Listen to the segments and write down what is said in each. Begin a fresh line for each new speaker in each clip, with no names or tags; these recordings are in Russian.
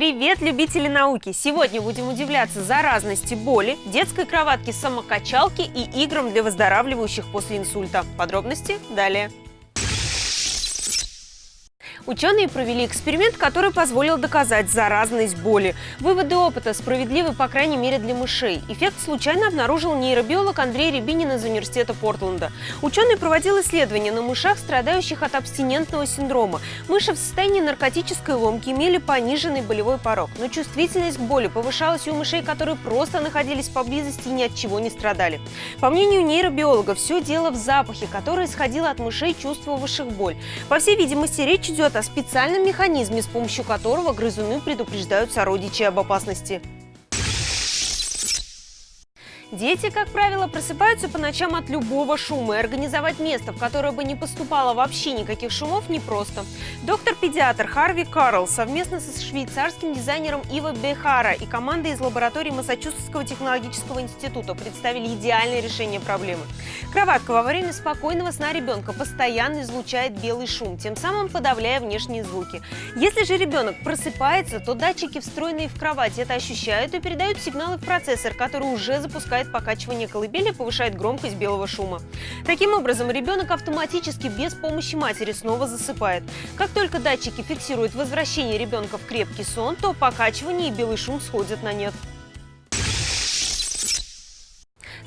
Привет, любители науки! Сегодня будем удивляться заразности боли, детской кроватки самокачалки и играм для выздоравливающих после инсульта. Подробности далее. Ученые провели эксперимент, который позволил доказать заразность боли. Выводы опыта справедливы, по крайней мере, для мышей. Эффект случайно обнаружил нейробиолог Андрей Рябинин из Университета Портленда. Ученый проводил исследования на мышах, страдающих от абстинентного синдрома. Мыши в состоянии наркотической ломки имели пониженный болевой порог, но чувствительность к боли повышалась у мышей, которые просто находились поблизости и ни от чего не страдали. По мнению нейробиолога, все дело в запахе, который исходил от мышей, чувствовавших боль. По всей видимости, речь идет идет о специальном механизме, с помощью которого грызуны предупреждают сородичей об опасности. Дети, как правило, просыпаются по ночам от любого шума, и организовать место, в которое бы не поступало вообще никаких шумов, непросто. Доктор-педиатр Харви Карл совместно со швейцарским дизайнером Ива Бехара и командой из лаборатории Массачусетского технологического института представили идеальное решение проблемы. Кроватка во время спокойного сна ребенка постоянно излучает белый шум, тем самым подавляя внешние звуки. Если же ребенок просыпается, то датчики, встроенные в кровать, это ощущают и передают сигналы в процессор, который уже запускает запускает покачивание колыбели, повышает громкость белого шума. Таким образом, ребенок автоматически без помощи матери снова засыпает. Как только датчики фиксируют возвращение ребенка в крепкий сон, то покачивание и белый шум сходят на нет.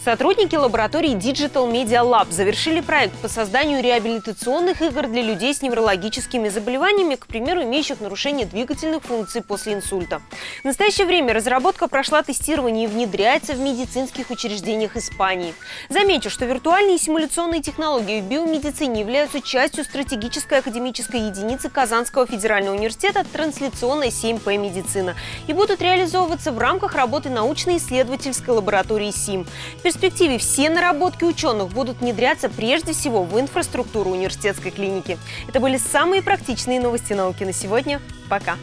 Сотрудники лаборатории Digital Media Lab завершили проект по созданию реабилитационных игр для людей с неврологическими заболеваниями, к примеру, имеющих нарушение двигательных функций после инсульта. В настоящее время разработка прошла тестирование и внедряется в медицинских учреждениях Испании. Замечу, что виртуальные и симуляционные технологии в биомедицине являются частью стратегической академической единицы Казанского федерального университета трансляционная 7П медицина и будут реализовываться в рамках работы научно-исследовательской лаборатории СИМ перспективе все наработки ученых будут внедряться прежде всего в инфраструктуру университетской клиники. Это были самые практичные новости науки на сегодня. Пока!